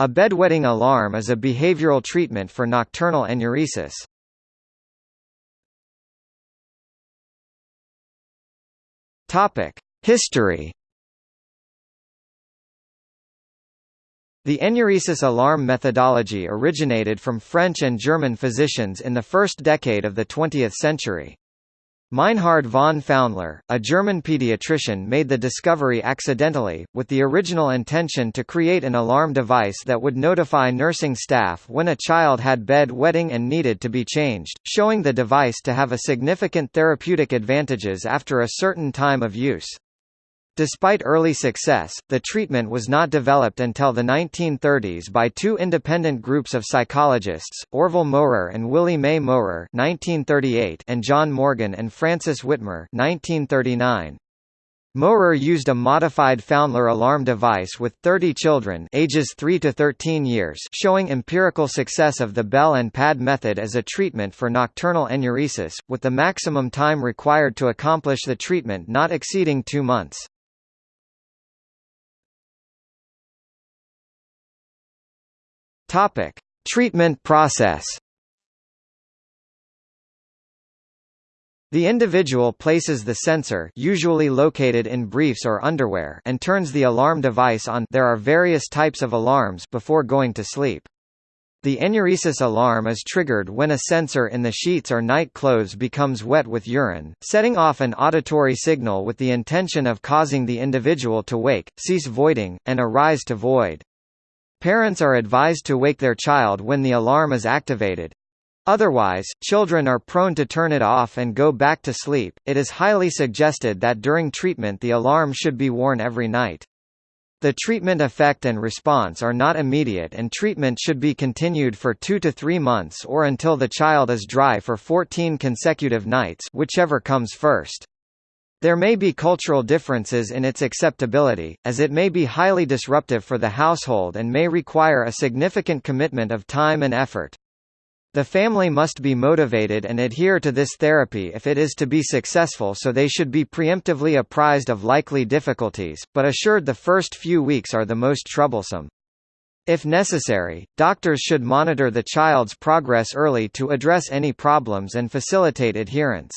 A bedwetting alarm is a behavioral treatment for nocturnal enuresis. History The enuresis alarm methodology originated from French and German physicians in the first decade of the 20th century. Meinhard von Pfaundler, a German pediatrician made the discovery accidentally, with the original intention to create an alarm device that would notify nursing staff when a child had bed wetting and needed to be changed, showing the device to have a significant therapeutic advantages after a certain time of use. Despite early success, the treatment was not developed until the 1930s by two independent groups of psychologists, Orval Mowrer and Willie Mae Mowrer (1938) and John Morgan and Francis Witmer (1939). Mowrer used a modified Pfaundler alarm device with 30 children ages 3 to 13 years showing empirical success of the bell and pad method as a treatment for nocturnal enuresis, with the maximum time required to accomplish the treatment not exceeding two months. Topic: Treatment process. The individual places the sensor usually located in briefs or underwear and turns the alarm device on there are various types of alarms before going to sleep. The enuresis alarm is triggered when a sensor in the sheets or night clothes becomes wet with urine, setting off an auditory signal with the intention of causing the individual to wake, cease voiding, and arise to void. Parents are advised to wake their child when the alarm is activated. Otherwise, children are prone to turn it off and go back to sleep. It is highly suggested that during treatment the alarm should be worn every night. The treatment effect and response are not immediate and treatment should be continued for 2 to 3 months or until the child is dry for 14 consecutive nights whichever comes first. There may be cultural differences in its acceptability, as it may be highly disruptive for the household and may require a significant commitment of time and effort. The family must be motivated and adhere to this therapy if it is to be successful so they should be preemptively apprised of likely difficulties, but assured the first few weeks are the most troublesome. If necessary, doctors should monitor the child's progress early to address any problems and facilitate adherence.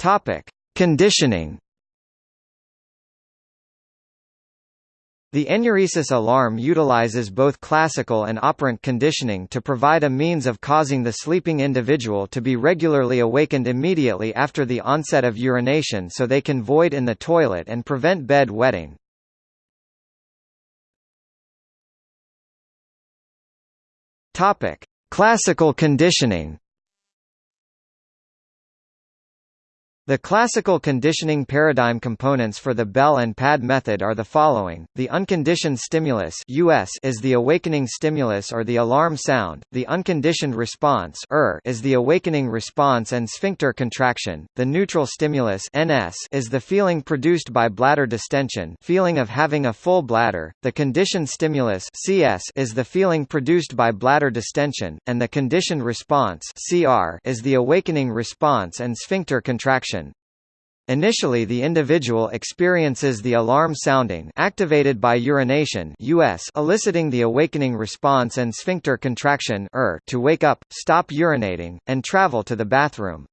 Topic: Conditioning. The enuresis alarm utilizes both classical and operant conditioning to provide a means of causing the sleeping individual to be regularly awakened immediately after the onset of urination so they can void in the toilet and prevent bed wetting. Classical conditioning. The classical conditioning paradigm components for the bell and pad method are the following, the unconditioned stimulus US is the awakening stimulus or the alarm sound, the unconditioned response ER is the awakening response and sphincter contraction, the neutral stimulus NS is the feeling produced by bladder distension feeling of having a full bladder, the conditioned stimulus CS is the feeling produced by bladder distension, and the conditioned response CR is the awakening response and sphincter contraction. Initially the individual experiences the alarm sounding activated by urination US eliciting the awakening response and sphincter contraction to wake up, stop urinating, and travel to the bathroom.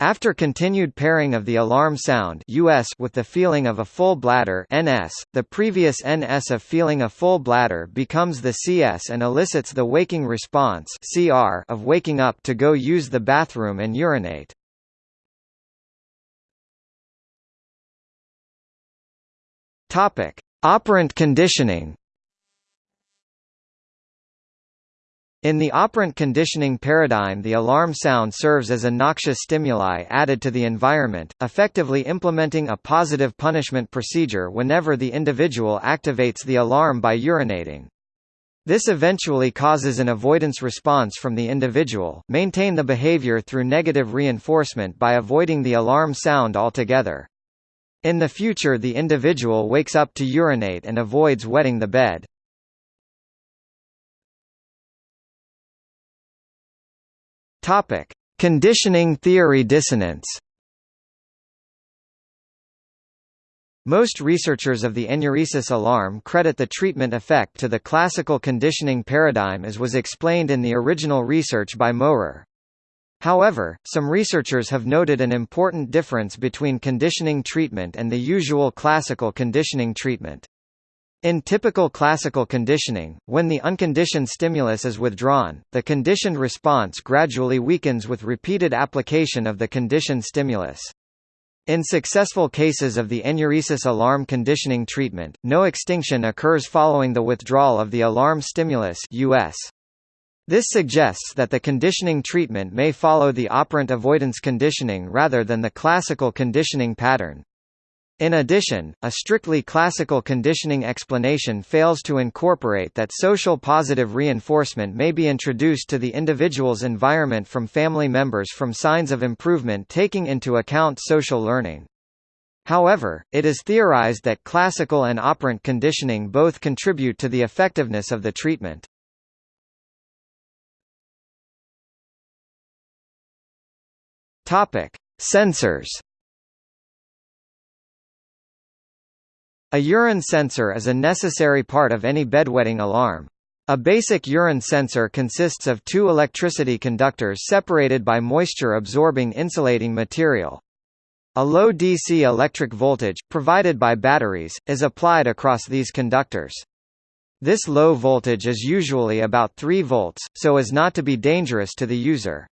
After continued pairing of the alarm sound US with the feeling of a full bladder NS, the previous NS of feeling a full bladder becomes the CS and elicits the waking response CR of waking up to go use the bathroom and urinate. Topic: Operant conditioning. In the operant conditioning paradigm the alarm sound serves as a noxious stimuli added to the environment, effectively implementing a positive punishment procedure whenever the individual activates the alarm by urinating. This eventually causes an avoidance response from the individual, maintain the behavior through negative reinforcement by avoiding the alarm sound altogether. In the future the individual wakes up to urinate and avoids wetting the bed. Topic: Conditioning theory dissonance. Most researchers of the enuresis alarm credit the treatment effect to the classical conditioning paradigm as was explained in the original research by Mowrer. However, some researchers have noted an important difference between conditioning treatment and the usual classical conditioning treatment. In typical classical conditioning, when the unconditioned stimulus is withdrawn, the conditioned response gradually weakens with repeated application of the conditioned stimulus. In successful cases of the enuresis alarm conditioning treatment, no extinction occurs following the withdrawal of the alarm stimulus US. This suggests that the conditioning treatment may follow the operant avoidance conditioning rather than the classical conditioning pattern. In addition, a strictly classical conditioning explanation fails to incorporate that social positive reinforcement may be introduced to the individual's environment from family members from signs of improvement taking into account social learning. However, it is theorized that classical and operant conditioning both contribute to the effectiveness of the treatment. Topic: Sensors A urine sensor is a necessary part of any bedwetting alarm. A basic urine sensor consists of two electricity conductors separated by moisture-absorbing insulating material. A low DC electric voltage, provided by batteries, is applied across these conductors. This low voltage is usually about 3 volts, so as not to be dangerous to the user.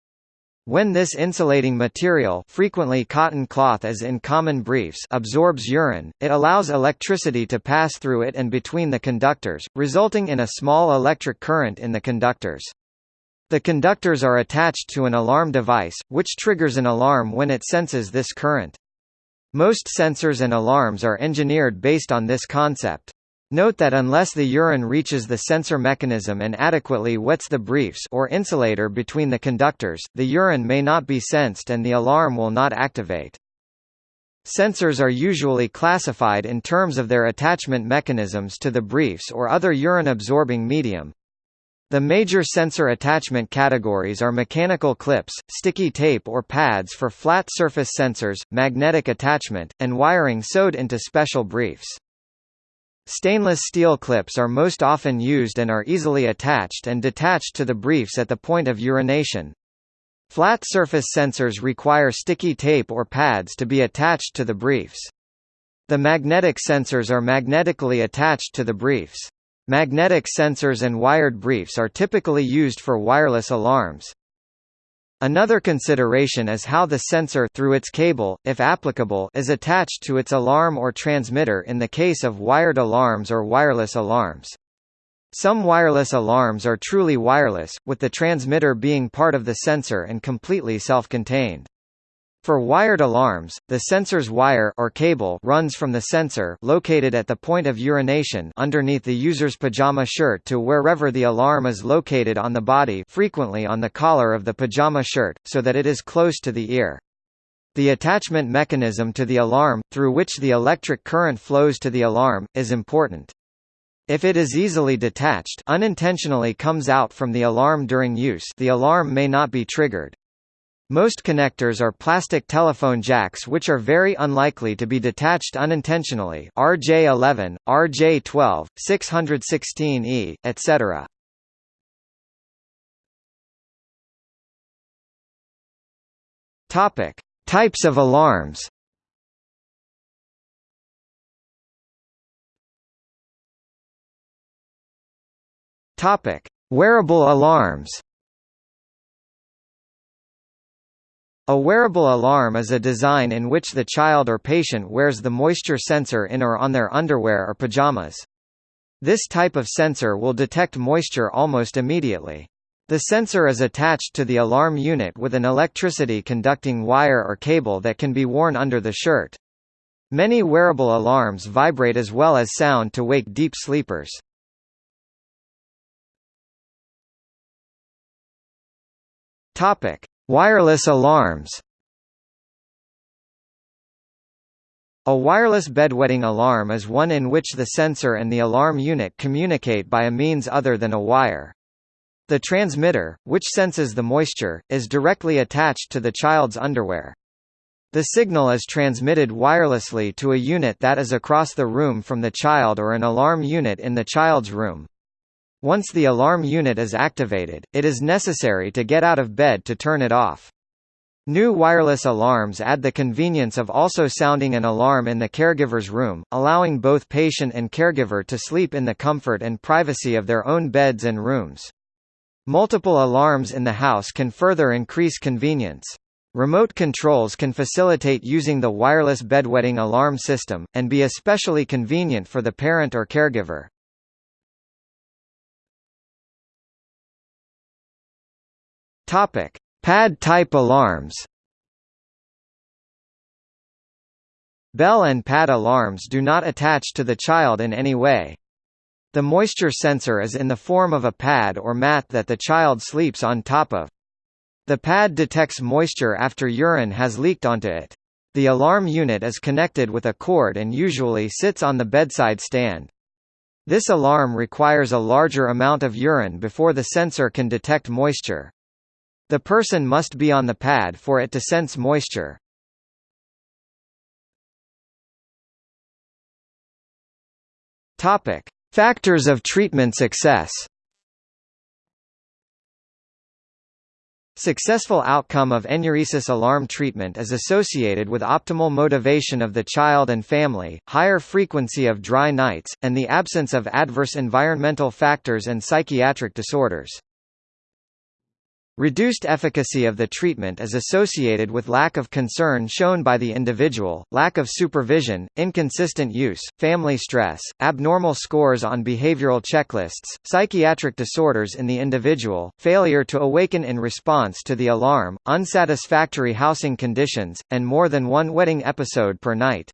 When this insulating material frequently cotton cloth as in common briefs absorbs urine, it allows electricity to pass through it and between the conductors, resulting in a small electric current in the conductors. The conductors are attached to an alarm device, which triggers an alarm when it senses this current. Most sensors and alarms are engineered based on this concept. Note that unless the urine reaches the sensor mechanism and adequately wets the briefs or insulator between the conductors, the urine may not be sensed and the alarm will not activate. Sensors are usually classified in terms of their attachment mechanisms to the briefs or other urine-absorbing medium. The major sensor attachment categories are mechanical clips, sticky tape or pads for flat surface sensors, magnetic attachment, and wiring sewed into special briefs. Stainless steel clips are most often used and are easily attached and detached to the briefs at the point of urination. Flat surface sensors require sticky tape or pads to be attached to the briefs. The magnetic sensors are magnetically attached to the briefs. Magnetic sensors and wired briefs are typically used for wireless alarms. Another consideration is how the sensor through its cable, if applicable, is attached to its alarm or transmitter in the case of wired alarms or wireless alarms. Some wireless alarms are truly wireless, with the transmitter being part of the sensor and completely self-contained. For wired alarms, the sensor's wire or cable runs from the sensor located at the point of urination underneath the user's pajama shirt to wherever the alarm is located on the body frequently on the collar of the pajama shirt, so that it is close to the ear. The attachment mechanism to the alarm, through which the electric current flows to the alarm, is important. If it is easily detached unintentionally comes out from the alarm during use the alarm may not be triggered. Most connectors are plastic telephone jacks which are very unlikely to be detached unintentionally RJ11, RJ12, 616E, etc. Topic: Types of alarms. Topic: Wearable alarms. A wearable alarm is a design in which the child or patient wears the moisture sensor in or on their underwear or pajamas. This type of sensor will detect moisture almost immediately. The sensor is attached to the alarm unit with an electricity conducting wire or cable that can be worn under the shirt. Many wearable alarms vibrate as well as sound to wake deep sleepers. Topic: Wireless alarms A wireless bedwetting alarm is one in which the sensor and the alarm unit communicate by a means other than a wire. The transmitter, which senses the moisture, is directly attached to the child's underwear. The signal is transmitted wirelessly to a unit that is across the room from the child or an alarm unit in the child's room. Once the alarm unit is activated, it is necessary to get out of bed to turn it off. New wireless alarms add the convenience of also sounding an alarm in the caregiver's room, allowing both patient and caregiver to sleep in the comfort and privacy of their own beds and rooms. Multiple alarms in the house can further increase convenience. Remote controls can facilitate using the wireless bedwetting alarm system, and be especially convenient for the parent or caregiver. Topic: Pad-type alarms. Bell and pad alarms do not attach to the child in any way. The moisture sensor is in the form of a pad or mat that the child sleeps on top of. The pad detects moisture after urine has leaked onto it. The alarm unit is connected with a cord and usually sits on the bedside stand. This alarm requires a larger amount of urine before the sensor can detect moisture. The person must be on the pad for it to sense moisture. Topic: Factors of treatment success. Successful outcome of enuresis alarm treatment is associated with optimal motivation of the child and family, higher frequency of dry nights, and the absence of adverse environmental factors and psychiatric disorders. Reduced efficacy of the treatment is associated with lack of concern shown by the individual, lack of supervision, inconsistent use, family stress, abnormal scores on behavioral checklists, psychiatric disorders in the individual, failure to awaken in response to the alarm, unsatisfactory housing conditions, and more than one wetting episode per night.